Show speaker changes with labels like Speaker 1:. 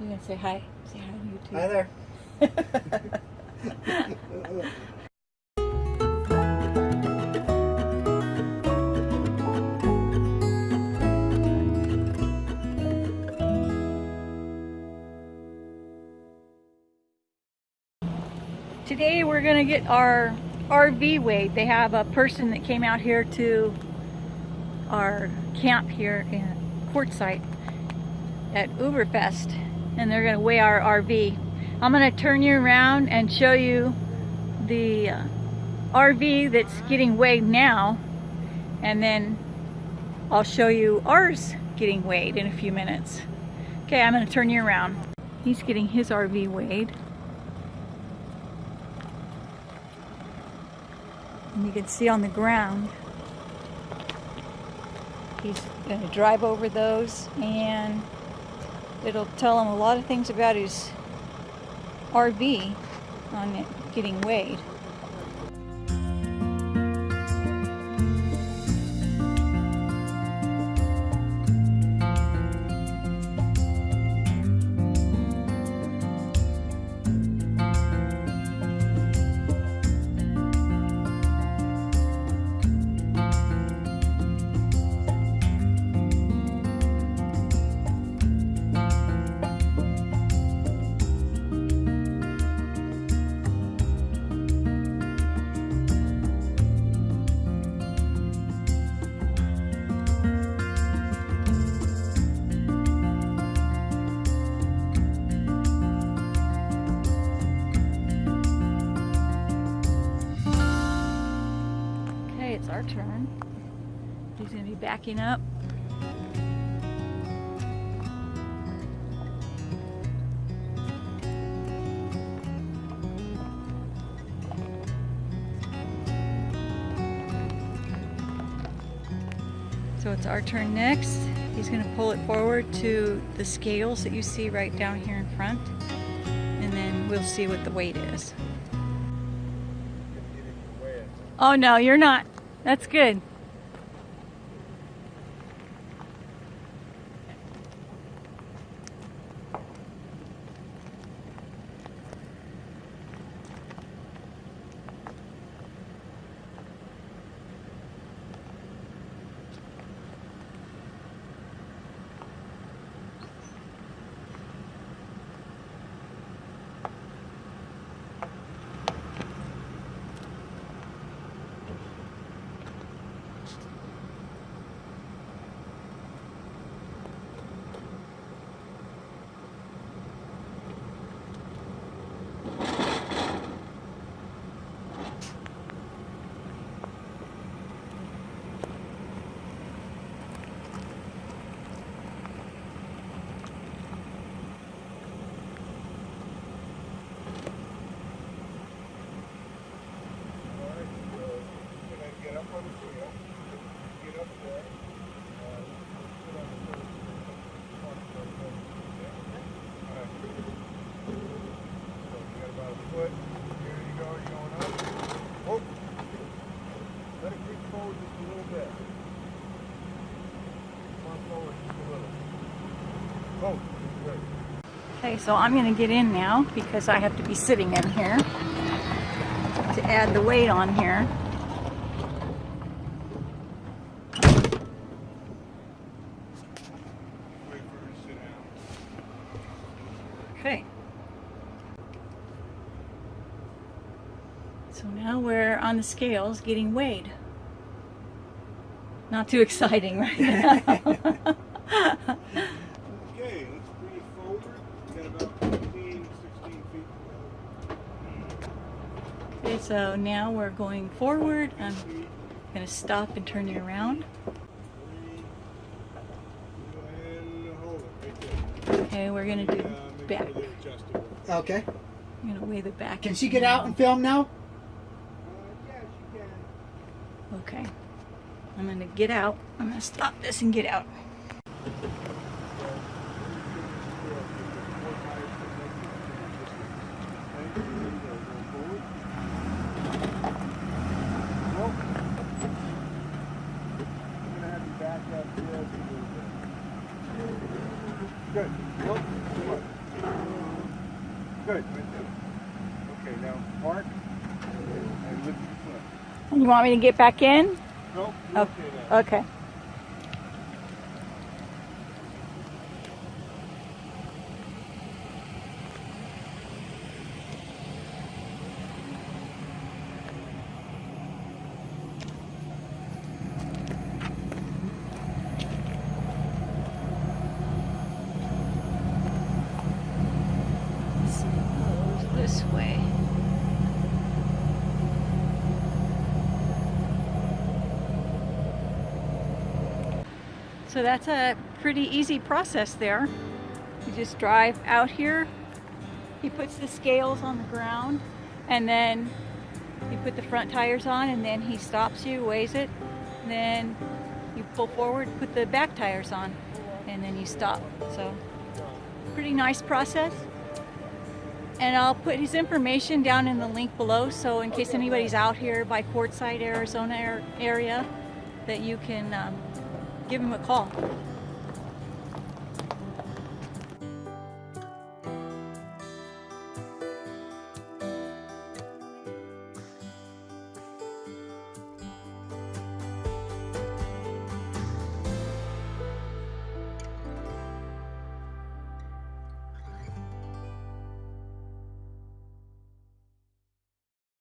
Speaker 1: You're gonna say hi. Say hi to YouTube.
Speaker 2: Hi there.
Speaker 1: Today we're gonna get our RV weighed. They have a person that came out here to our camp here in Quartzsite at Uberfest and they're gonna weigh our RV. I'm gonna turn you around and show you the uh, RV that's getting weighed now and then I'll show you ours getting weighed in a few minutes. Okay, I'm gonna turn you around. He's getting his RV weighed. And you can see on the ground, he's to drive over those and it'll tell him a lot of things about his RV on getting weighed. Turn. He's going to be backing up. So it's our turn next. He's going to pull it forward to the scales that you see right down here in front. And then we'll see what the weight is. Oh no, you're not. That's good. Okay, so I'm going to get in now because I have to be sitting in here to add the weight on here. Okay. So now we're on the scales getting weighed. Not too exciting right now.
Speaker 3: Okay, let's bring it forward. We got about 15, 16 feet to
Speaker 1: okay, so now we're going forward. I'm going to stop and turn you around.
Speaker 3: three. Go ahead and hold it right there.
Speaker 1: Okay, we're going to do back.
Speaker 3: sure they're adjustable.
Speaker 2: Okay.
Speaker 1: I'm going to weigh the back.
Speaker 2: Can she get out and film now?
Speaker 3: She can.
Speaker 1: Okay. I'm going to get out. I'm going to stop this and get out.
Speaker 3: Good. Look. Good. Okay, now park and lift your foot.
Speaker 1: You want me to get back in?
Speaker 3: Nope.
Speaker 1: Oh,
Speaker 3: okay.
Speaker 1: okay. This way. So that's a pretty easy process there. You just drive out here, he puts the scales on the ground, and then you put the front tires on, and then he stops you, weighs it, then you pull forward, put the back tires on, and then you stop. So, pretty nice process. And I'll put his information down in the link below, so in case anybody's out here by Quartzsite, Arizona area, that you can um, give him a call.